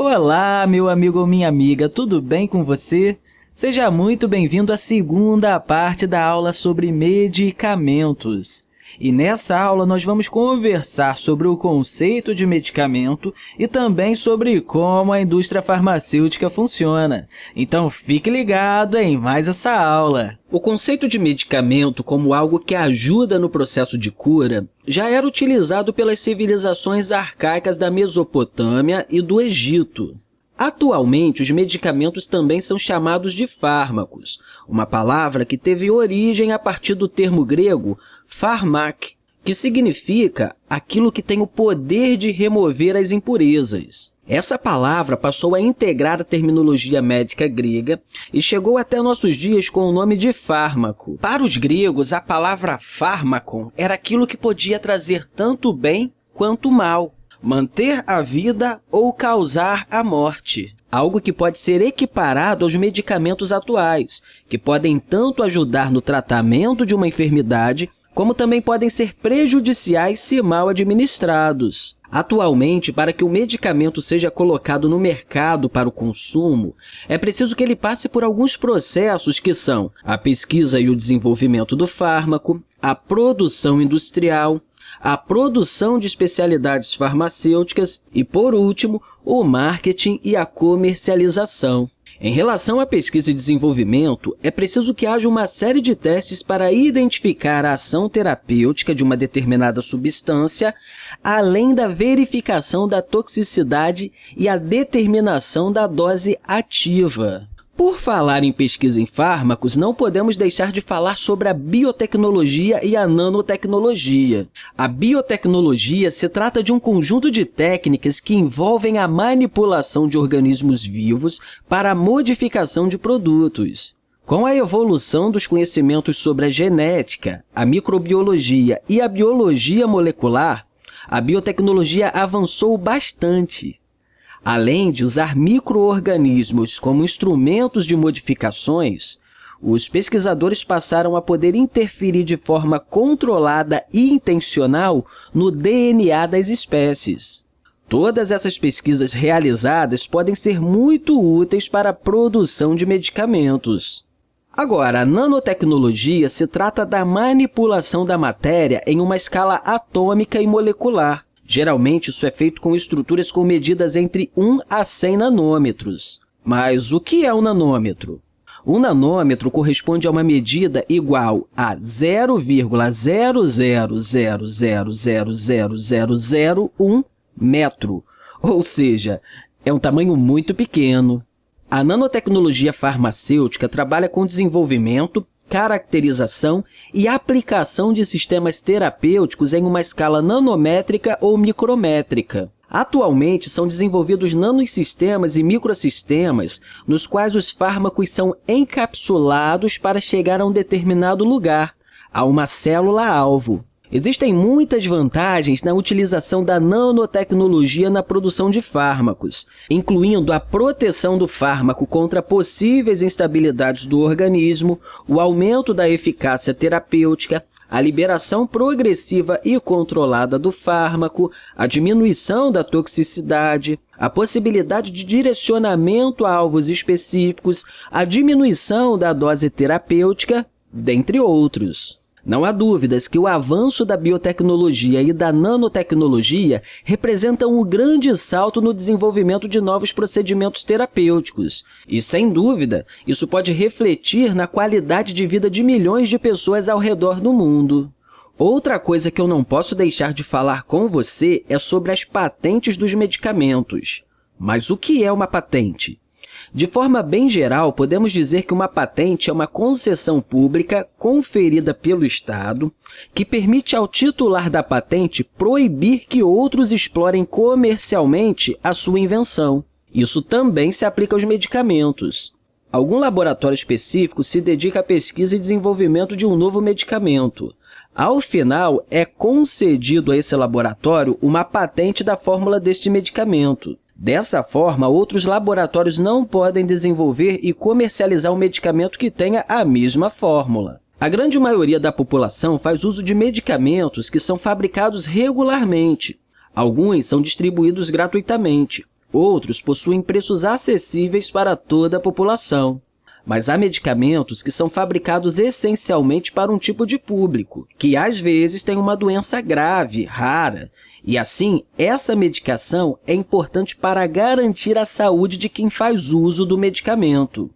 Olá, meu amigo ou minha amiga, tudo bem com você? Seja muito bem-vindo à segunda parte da aula sobre medicamentos. E nessa aula, nós vamos conversar sobre o conceito de medicamento e também sobre como a indústria farmacêutica funciona. Então, fique ligado em mais essa aula. O conceito de medicamento como algo que ajuda no processo de cura já era utilizado pelas civilizações arcaicas da Mesopotâmia e do Egito. Atualmente, os medicamentos também são chamados de fármacos, uma palavra que teve origem a partir do termo grego pharmak, que significa aquilo que tem o poder de remover as impurezas. Essa palavra passou a integrar a terminologia médica grega e chegou até nossos dias com o nome de fármaco. Para os gregos, a palavra fármacon era aquilo que podia trazer tanto bem quanto mal, manter a vida ou causar a morte algo que pode ser equiparado aos medicamentos atuais, que podem tanto ajudar no tratamento de uma enfermidade como também podem ser prejudiciais se mal administrados. Atualmente, para que o medicamento seja colocado no mercado para o consumo, é preciso que ele passe por alguns processos que são a pesquisa e o desenvolvimento do fármaco, a produção industrial, a produção de especialidades farmacêuticas e, por último, o marketing e a comercialização. Em relação à pesquisa e desenvolvimento, é preciso que haja uma série de testes para identificar a ação terapêutica de uma determinada substância, além da verificação da toxicidade e a determinação da dose ativa. Por falar em pesquisa em fármacos, não podemos deixar de falar sobre a biotecnologia e a nanotecnologia. A biotecnologia se trata de um conjunto de técnicas que envolvem a manipulação de organismos vivos para a modificação de produtos. Com a evolução dos conhecimentos sobre a genética, a microbiologia e a biologia molecular, a biotecnologia avançou bastante. Além de usar microorganismos como instrumentos de modificações, os pesquisadores passaram a poder interferir de forma controlada e intencional no DNA das espécies. Todas essas pesquisas realizadas podem ser muito úteis para a produção de medicamentos. Agora, a nanotecnologia se trata da manipulação da matéria em uma escala atômica e molecular, Geralmente, isso é feito com estruturas com medidas entre 1 a 100 nanômetros. Mas o que é um nanômetro? Um nanômetro corresponde a uma medida igual a 0,000000001 metro, ou seja, é um tamanho muito pequeno. A nanotecnologia farmacêutica trabalha com desenvolvimento, caracterização e aplicação de sistemas terapêuticos em uma escala nanométrica ou micrométrica. Atualmente, são desenvolvidos nanosistemas e microsistemas nos quais os fármacos são encapsulados para chegar a um determinado lugar, a uma célula-alvo. Existem muitas vantagens na utilização da nanotecnologia na produção de fármacos, incluindo a proteção do fármaco contra possíveis instabilidades do organismo, o aumento da eficácia terapêutica, a liberação progressiva e controlada do fármaco, a diminuição da toxicidade, a possibilidade de direcionamento a alvos específicos, a diminuição da dose terapêutica, dentre outros. Não há dúvidas que o avanço da biotecnologia e da nanotecnologia representam um grande salto no desenvolvimento de novos procedimentos terapêuticos. E, sem dúvida, isso pode refletir na qualidade de vida de milhões de pessoas ao redor do mundo. Outra coisa que eu não posso deixar de falar com você é sobre as patentes dos medicamentos. Mas o que é uma patente? De forma bem geral, podemos dizer que uma patente é uma concessão pública conferida pelo Estado que permite ao titular da patente proibir que outros explorem comercialmente a sua invenção. Isso também se aplica aos medicamentos. Algum laboratório específico se dedica à pesquisa e desenvolvimento de um novo medicamento. Ao final, é concedido a esse laboratório uma patente da fórmula deste medicamento. Dessa forma, outros laboratórios não podem desenvolver e comercializar um medicamento que tenha a mesma fórmula. A grande maioria da população faz uso de medicamentos que são fabricados regularmente. Alguns são distribuídos gratuitamente. Outros possuem preços acessíveis para toda a população. Mas há medicamentos que são fabricados essencialmente para um tipo de público, que às vezes tem uma doença grave, rara, e assim, essa medicação é importante para garantir a saúde de quem faz uso do medicamento.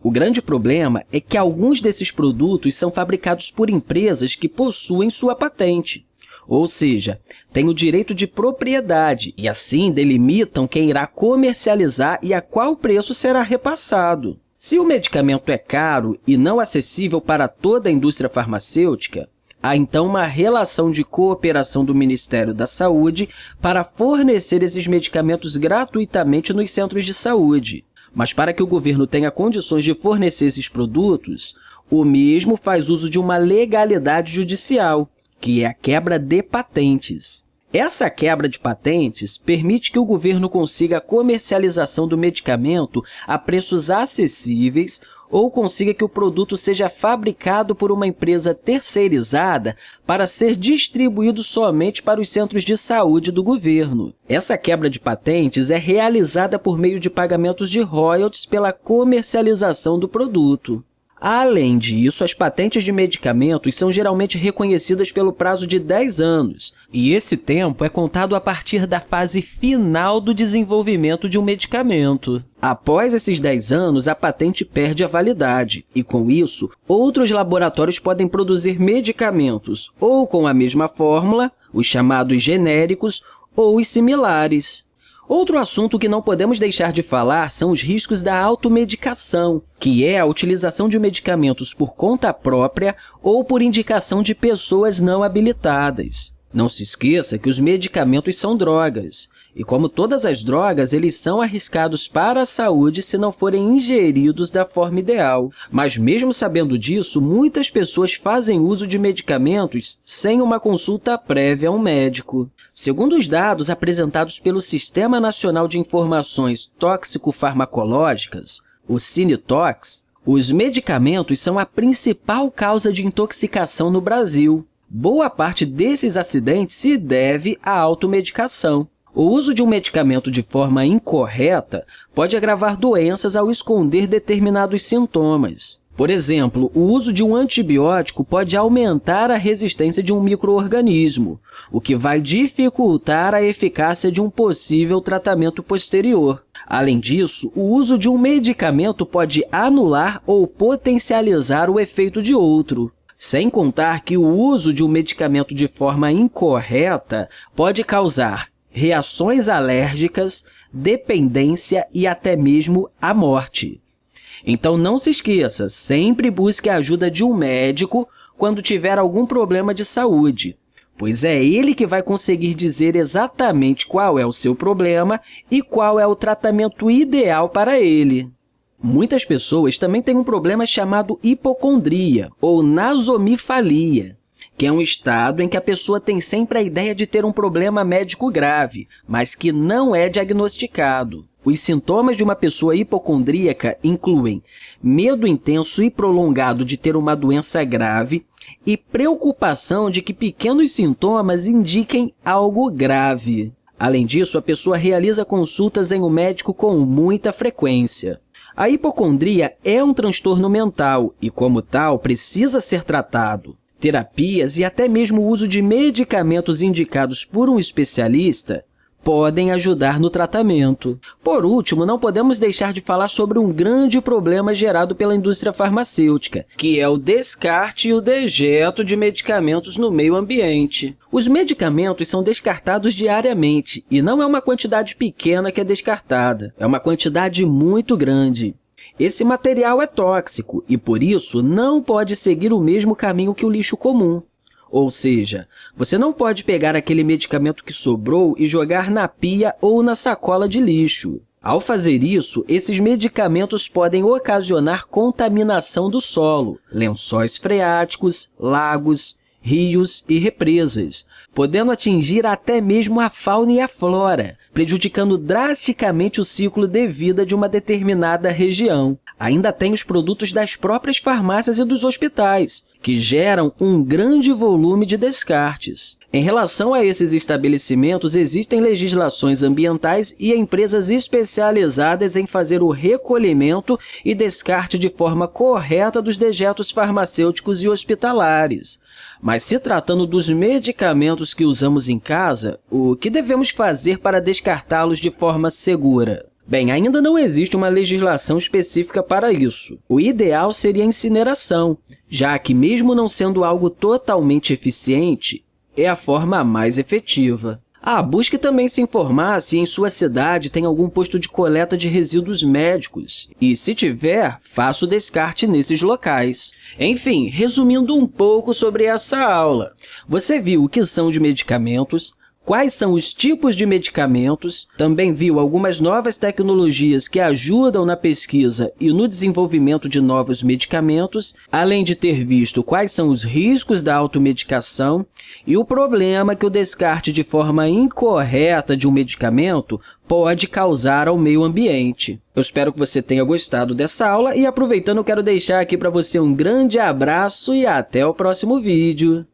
O grande problema é que alguns desses produtos são fabricados por empresas que possuem sua patente, ou seja, têm o direito de propriedade e, assim, delimitam quem irá comercializar e a qual preço será repassado. Se o medicamento é caro e não acessível para toda a indústria farmacêutica, há então uma relação de cooperação do Ministério da Saúde para fornecer esses medicamentos gratuitamente nos centros de saúde. Mas para que o governo tenha condições de fornecer esses produtos, o mesmo faz uso de uma legalidade judicial, que é a quebra de patentes. Essa quebra de patentes permite que o governo consiga a comercialização do medicamento a preços acessíveis ou consiga que o produto seja fabricado por uma empresa terceirizada para ser distribuído somente para os centros de saúde do governo. Essa quebra de patentes é realizada por meio de pagamentos de royalties pela comercialização do produto. Além disso, as patentes de medicamentos são geralmente reconhecidas pelo prazo de 10 anos, e esse tempo é contado a partir da fase final do desenvolvimento de um medicamento. Após esses 10 anos, a patente perde a validade, e, com isso, outros laboratórios podem produzir medicamentos ou com a mesma fórmula, os chamados genéricos, ou os similares. Outro assunto que não podemos deixar de falar são os riscos da automedicação, que é a utilização de medicamentos por conta própria ou por indicação de pessoas não habilitadas. Não se esqueça que os medicamentos são drogas, e como todas as drogas, eles são arriscados para a saúde se não forem ingeridos da forma ideal. Mas mesmo sabendo disso, muitas pessoas fazem uso de medicamentos sem uma consulta prévia a um médico. Segundo os dados apresentados pelo Sistema Nacional de Informações Tóxico-Farmacológicas, o Cinetox, os medicamentos são a principal causa de intoxicação no Brasil. Boa parte desses acidentes se deve à automedicação. O uso de um medicamento de forma incorreta pode agravar doenças ao esconder determinados sintomas. Por exemplo, o uso de um antibiótico pode aumentar a resistência de um microorganismo, o que vai dificultar a eficácia de um possível tratamento posterior. Além disso, o uso de um medicamento pode anular ou potencializar o efeito de outro. Sem contar que o uso de um medicamento de forma incorreta pode causar reações alérgicas, dependência e até mesmo a morte. Então, não se esqueça, sempre busque a ajuda de um médico quando tiver algum problema de saúde, pois é ele que vai conseguir dizer exatamente qual é o seu problema e qual é o tratamento ideal para ele. Muitas pessoas também têm um problema chamado hipocondria ou nasomifalia, que é um estado em que a pessoa tem sempre a ideia de ter um problema médico grave, mas que não é diagnosticado. Os sintomas de uma pessoa hipocondríaca incluem medo intenso e prolongado de ter uma doença grave e preocupação de que pequenos sintomas indiquem algo grave. Além disso, a pessoa realiza consultas em um médico com muita frequência. A hipocondria é um transtorno mental e, como tal, precisa ser tratado. Terapias e até mesmo o uso de medicamentos indicados por um especialista podem ajudar no tratamento. Por último, não podemos deixar de falar sobre um grande problema gerado pela indústria farmacêutica, que é o descarte e o dejeto de medicamentos no meio ambiente. Os medicamentos são descartados diariamente, e não é uma quantidade pequena que é descartada, é uma quantidade muito grande. Esse material é tóxico e, por isso, não pode seguir o mesmo caminho que o lixo comum. Ou seja, você não pode pegar aquele medicamento que sobrou e jogar na pia ou na sacola de lixo. Ao fazer isso, esses medicamentos podem ocasionar contaminação do solo, lençóis freáticos, lagos, rios e represas, podendo atingir até mesmo a fauna e a flora, prejudicando drasticamente o ciclo de vida de uma determinada região. Ainda tem os produtos das próprias farmácias e dos hospitais, que geram um grande volume de descartes. Em relação a esses estabelecimentos, existem legislações ambientais e empresas especializadas em fazer o recolhimento e descarte de forma correta dos dejetos farmacêuticos e hospitalares. Mas se tratando dos medicamentos que usamos em casa, o que devemos fazer para descartá-los de forma segura? Bem, ainda não existe uma legislação específica para isso. O ideal seria a incineração, já que, mesmo não sendo algo totalmente eficiente, é a forma mais efetiva. Ah, busque também se informar se em sua cidade tem algum posto de coleta de resíduos médicos. E, se tiver, faça o descarte nesses locais. Enfim, resumindo um pouco sobre essa aula, você viu o que são os medicamentos, quais são os tipos de medicamentos, também viu algumas novas tecnologias que ajudam na pesquisa e no desenvolvimento de novos medicamentos, além de ter visto quais são os riscos da automedicação e o problema que o descarte de forma incorreta de um medicamento pode causar ao meio ambiente. Eu espero que você tenha gostado dessa aula e, aproveitando, quero deixar aqui para você um grande abraço e até o próximo vídeo.